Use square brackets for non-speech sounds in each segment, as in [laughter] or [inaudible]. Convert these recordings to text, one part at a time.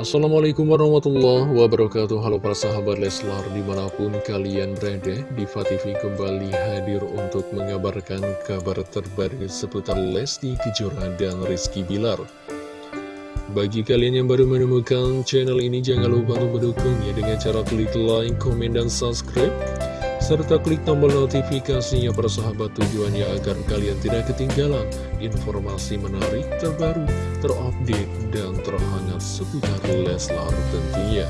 Assalamualaikum warahmatullahi wabarakatuh. Halo para sahabat Leslar di mana pun kalian berada Diva TV kembali hadir untuk mengabarkan kabar terbaru seputar Lesti Kejora dan Rizky Bilar. Bagi kalian yang baru menemukan channel ini jangan lupa untuk mendukungnya dengan cara klik like, komen, dan subscribe serta klik tombol notifikasinya persahabat tujuannya agar kalian tidak ketinggalan informasi menarik terbaru, terupdate, dan terhangat seputar Leslar tentunya.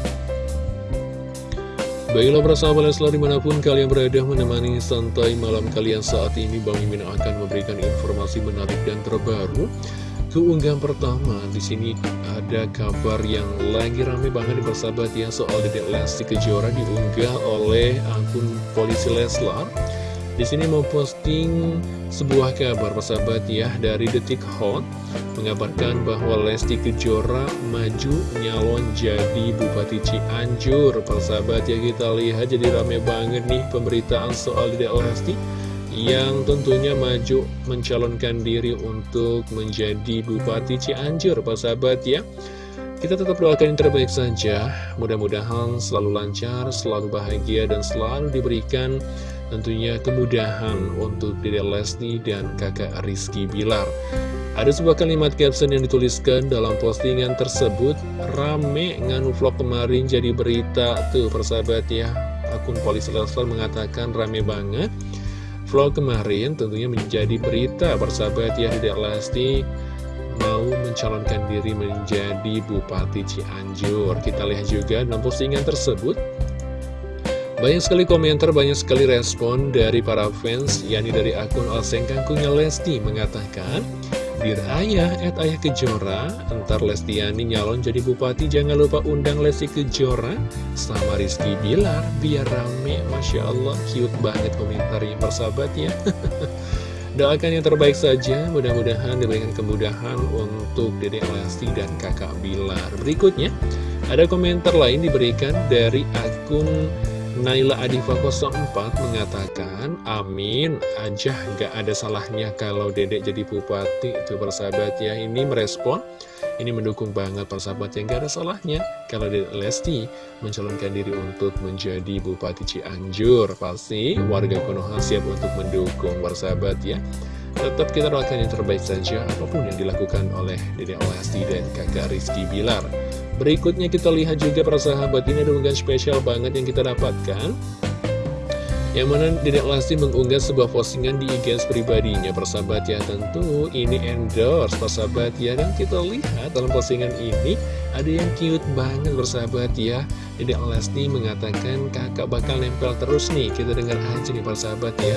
Baiklah persahabat Leslar di mana pun kalian berada menemani santai malam kalian saat ini Bang Mimin akan memberikan informasi menarik dan terbaru Keunggahan pertama di sini ada kabar yang lagi rame banget di persahabat ya soal Dedek Lesti Kejora diunggah oleh akun polisi Leslar. Di sini memposting sebuah kabar persahabat ya dari Detik Hot mengabarkan bahwa Lesti Kejora maju nyalon jadi Bupati Cianjur. Persahabat ya kita lihat jadi rame banget nih pemberitaan soal Dedek Lesti yang tentunya maju mencalonkan diri untuk menjadi Bupati Cianjur, Pak sahabat ya. Kita tetap doakan yang terbaik saja, mudah-mudahan selalu lancar, selalu bahagia, dan selalu diberikan tentunya kemudahan untuk Dede Lesti dan kakak Rizky Bilar. Ada sebuah kalimat caption yang dituliskan dalam postingan tersebut, rame nganu vlog kemarin jadi berita tuh persahabat ya. Akun polisi Leslar mengatakan rame banget vlog kemarin tentunya menjadi berita bersahabat ya Dedek Lesti mau mencalonkan diri menjadi Bupati Cianjur. Kita lihat juga dalam postingan tersebut banyak sekali komentar, banyak sekali respon dari para fans, yakni dari akun Oseng Kangkungnya Lesti mengatakan, Dear Ayah, at Ayah Kejora, entar Lestiani nyalon jadi bupati, jangan lupa undang Lesti Kejora sama Rizky Bilar, biar rame, Masya Allah, cute banget komentarnya persahabat ya. [laughs] Doakan yang terbaik saja, mudah-mudahan diberikan kemudahan untuk Dede Lesti dan kakak Bilar. Berikutnya, ada komentar lain diberikan dari akun Naila Adifa 04 mengatakan, amin aja gak ada salahnya kalau dedek jadi bupati. Itu persahabat ya, ini merespon, ini mendukung banget persahabat yang gak ada salahnya. Kalau dedek Lesti mencalonkan diri untuk menjadi bupati Cianjur, pasti warga Konoha siap untuk mendukung persahabat ya. Tetap kita doakan yang terbaik saja apa pun yang dilakukan oleh Dedek Lesti dan kakak Rizky Bilar. Berikutnya kita lihat juga para sahabat ini ada unggahan spesial banget yang kita dapatkan. Yang mana Dedek Lesti mengunggah sebuah postingan di IG pribadinya. Persahabat ya tentu ini endorse persahabat ya. Dan kita lihat dalam postingan ini ada yang cute banget persahabat ya. Dedek Lesti mengatakan kakak bakal nempel terus nih. Kita dengar aja nih persahabat ya.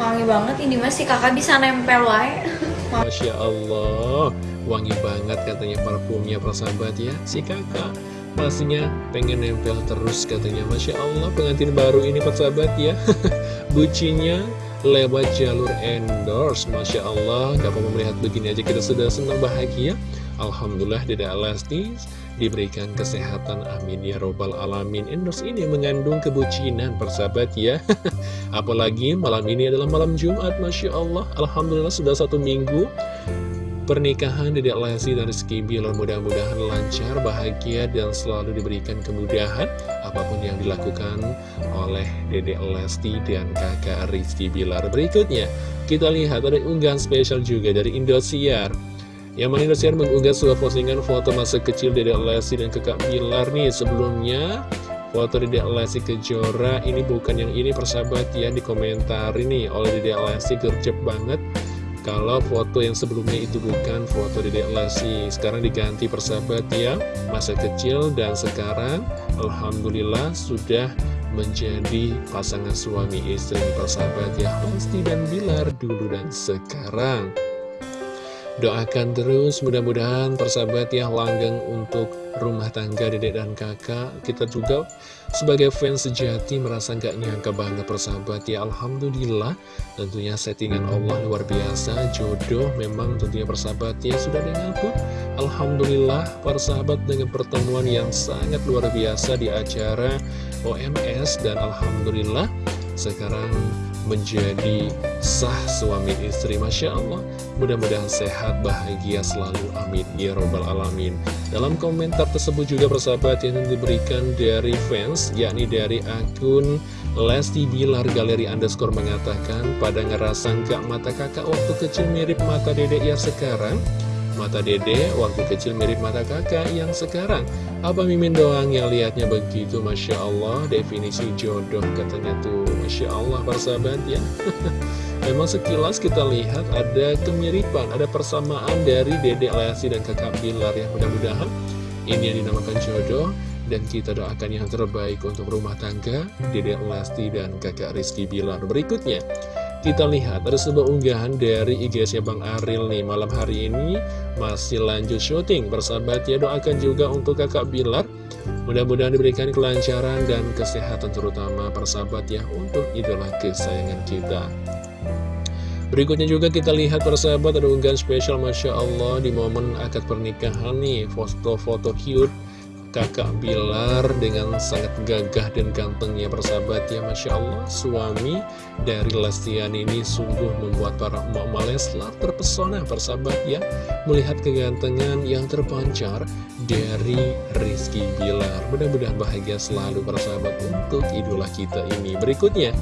Wangi banget ini masih kakak bisa nempel wae. Masya Allah Wangi banget katanya parfumnya persahabat ya Si kakak pastinya pengen nempel terus katanya. Masya Allah pengantin baru ini persahabat ya. [laughs] Bucinya lewat jalur endorse. Masya Allah Gak apa melihat begini aja kita sudah senang bahagia. Alhamdulillah Deda Lesti diberikan kesehatan amin. Ya robbal alamin endorse ini mengandung kebucinan persahabat ya. [laughs] Apalagi malam ini adalah malam Jumat Masya Allah. Alhamdulillah sudah satu minggu pernikahan Dedek Lesti dan Rizky Bilar mudah-mudahan lancar, bahagia, dan selalu diberikan kemudahan apa pun yang dilakukan oleh Dedek Lesti dan kakak Rizky Bilar. Berikutnya, kita lihat ada unggahan spesial juga dari Indosiar. Yang mana Indosiar mengunggah sebuah postingan foto masa kecil Dedek Lesti dan kakak Bilar nih sebelumnya. Foto Dedek Lesti Kejora ini bukan yang ini persahabat ya di komentar ini oleh Dedek Lesti gercep banget kalau foto yang sebelumnya itu bukan foto Dedek Lesti Sekarang diganti persahabat ya. Masa kecil dan sekarang Alhamdulillah sudah menjadi pasangan suami istri persahabat ya Lesti dan Bilar dulu dan sekarang Doakan terus mudah-mudahan persahabat ya langgeng untuk rumah tangga dedek dan kakak. Kita juga sebagai fans sejati merasa gak nyangka banget persahabat ya Alhamdulillah. Tentunya settingan Allah luar biasa Jodoh memang tentunya persahabat ya sudah dengar Alhamdulillah persahabat dengan pertemuan yang sangat luar biasa di acara OMS Dan Alhamdulillah sekarang menjadi sah suami istri. Masya Allah mudah-mudahan sehat bahagia selalu. Amin. Ya robbal alamin. Dalam komentar tersebut juga persahabat yang diberikan dari fans yakni dari akun Lesti Bilar Galeri Underscore mengatakan pada ngerasa nggak mata kakak waktu kecil mirip mata dedek ya sekarang Mata dede waktu kecil mirip mata kakak yang sekarang. Apa Mimin doang yang lihatnya begitu? Masya Allah definisi jodoh katanya tuh. Masya Allah persahabat ya. [laughs] Memang sekilas kita lihat ada kemiripan Ada persamaan dari dede Lesti dan kakak Bilar ya. Mudah-mudahan ini yang dinamakan jodoh dan kita doakan yang terbaik untuk rumah tangga Dede Lesti dan kakak Rizky Bilar berikutnya kita lihat ada sebuah unggahan dari IG-nya Bang Aril nih Malam hari ini. Masih lanjut syuting Bersahabat ya doakan juga untuk kakak Bilar. Mudah-mudahan diberikan kelancaran dan kesehatan terutama persahabat ya Untuk idola kesayangan kita. Berikutnya juga kita lihat persahabat ada unggahan spesial Masya Allah Di momen akad pernikahan nih Foto-foto cute kakak Bilar dengan sangat gagah dan gantengnya persahabat ya Masya Allah. Suami dari Lestian ini sungguh membuat para emak Leslar terpesona persahabat ya. Melihat kegantengan yang terpancar dari Rizky Bilar. Mudah-mudahan bahagia selalu persahabat untuk idola kita ini. Berikutnya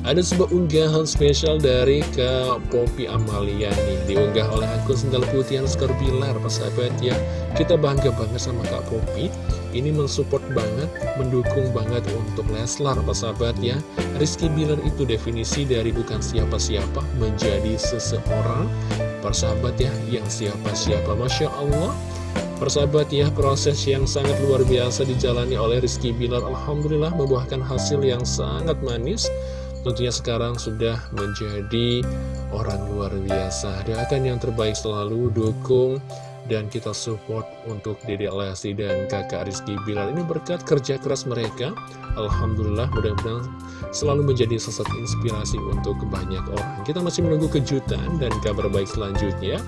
ada sebuah unggahan spesial dari Kak Poppy Amalia nih. Diunggah oleh akun sendal putih skor Bilar persahabat ya. Kita bangga banget sama Kak Poppy. Ini mensupport banget, mendukung banget untuk Leslar persahabat ya. Rizky Bilar itu definisi dari bukan siapa-siapa menjadi seseorang. Persahabat ya, yang siapa-siapa. Masya Allah. Persahabat ya, proses yang sangat luar biasa dijalani oleh Rizky Bilar. Alhamdulillah membuahkan hasil yang sangat manis tentunya sekarang sudah menjadi orang luar biasa. Doakan yang terbaik selalu, dukung, dan kita support untuk Dede Lesti dan kakak Rizky Bilar. Ini berkat kerja keras mereka. Alhamdulillah mudah-mudahan selalu menjadi sosok inspirasi untuk banyak orang. Kita masih menunggu kejutan dan kabar baik selanjutnya.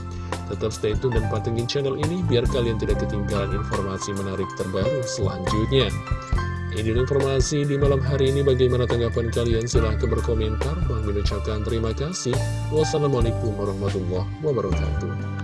Tetap stay tune dan pantengin channel ini biar kalian tidak ketinggalan informasi menarik terbaru selanjutnya. Ini informasi di malam hari ini. Bagaimana tanggapan kalian? Silahkan berkomentar. Bang ucapkan terima kasih. Wassalamualaikum warahmatullahi wabarakatuh